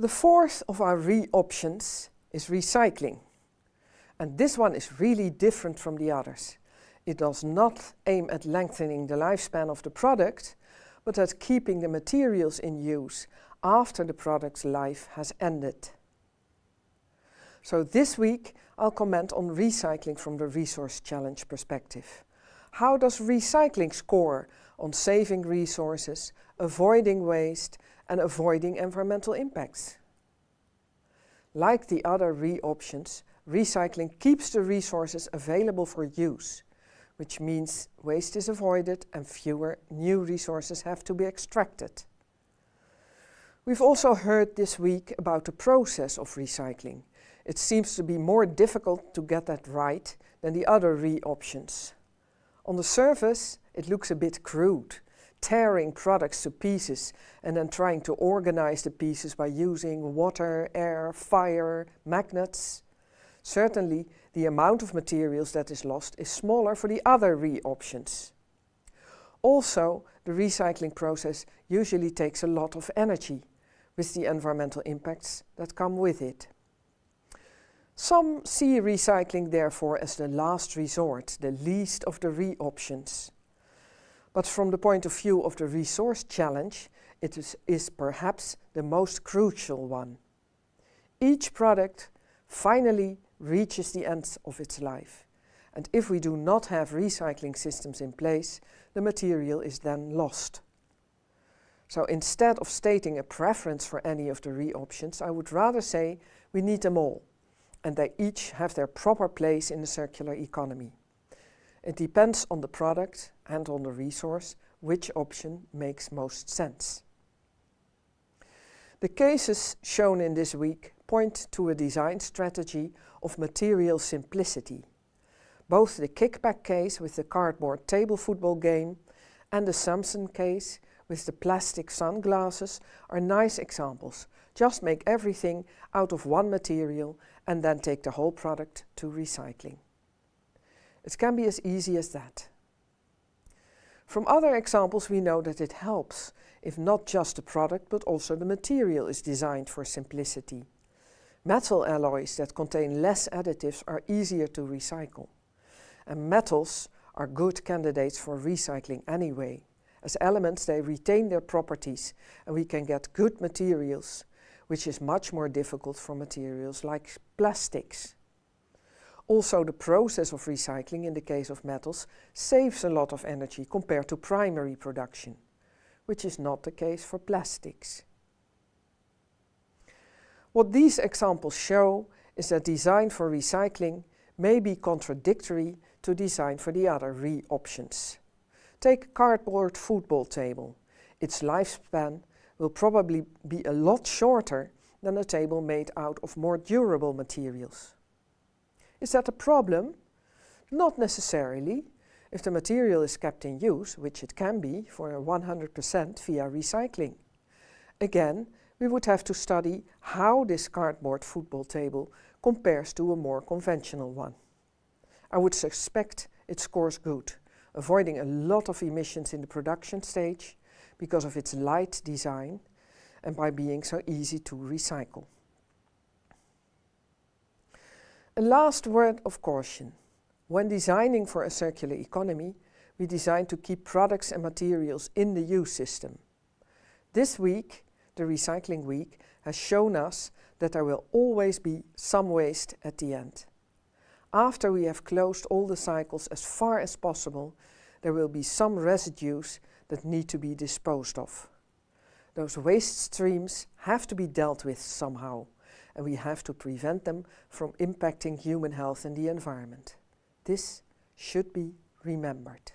The fourth of our re-options is recycling. And this one is really different from the others. It does not aim at lengthening the lifespan of the product, but at keeping the materials in use after the product's life has ended. So this week I'll comment on recycling from the Resource Challenge perspective. How does recycling score on saving resources, avoiding waste and avoiding environmental impacts. Like the other re-options, recycling keeps the resources available for use, which means waste is avoided and fewer new resources have to be extracted. We've also heard this week about the process of recycling. It seems to be more difficult to get that right than the other re-options. On the surface, it looks a bit crude, tearing products to pieces and then trying to organize the pieces by using water, air, fire, magnets. Certainly, the amount of materials that is lost is smaller for the other re-options. Also, the recycling process usually takes a lot of energy, with the environmental impacts that come with it. Some see recycling therefore as the last resort, the least of the re-options. But from the point of view of the resource challenge, it is, is perhaps the most crucial one. Each product finally reaches the end of its life. And if we do not have recycling systems in place, the material is then lost. So instead of stating a preference for any of the re-options, I would rather say we need them all, and they each have their proper place in the circular economy. It depends on the product and on the resource which option makes most sense. The cases shown in this week point to a design strategy of material simplicity. Both the kickback case with the cardboard table football game and the Samson case with the plastic sunglasses are nice examples. Just make everything out of one material and then take the whole product to recycling. It can be as easy as that. From other examples we know that it helps if not just the product but also the material is designed for simplicity. Metal alloys that contain less additives are easier to recycle. And metals are good candidates for recycling anyway. As elements they retain their properties and we can get good materials, which is much more difficult for materials like plastics. Also the process of recycling in the case of metals saves a lot of energy compared to primary production, which is not the case for plastics. What these examples show is that design for recycling may be contradictory to design for the other re-options. Take a cardboard football table. Its lifespan will probably be a lot shorter than a table made out of more durable materials. Is that a problem? Not necessarily. If the material is kept in use, which it can be for 100% via recycling. Again, we would have to study how this cardboard football table compares to a more conventional one. I would suspect it scores good, avoiding a lot of emissions in the production stage because of its light design and by being so easy to recycle. A last word of caution. When designing for a circular economy, we design to keep products and materials in the use system. This week, the Recycling Week, has shown us that there will always be some waste at the end. After we have closed all the cycles as far as possible, there will be some residues that need to be disposed of. Those waste streams have to be dealt with somehow and we have to prevent them from impacting human health and the environment. This should be remembered.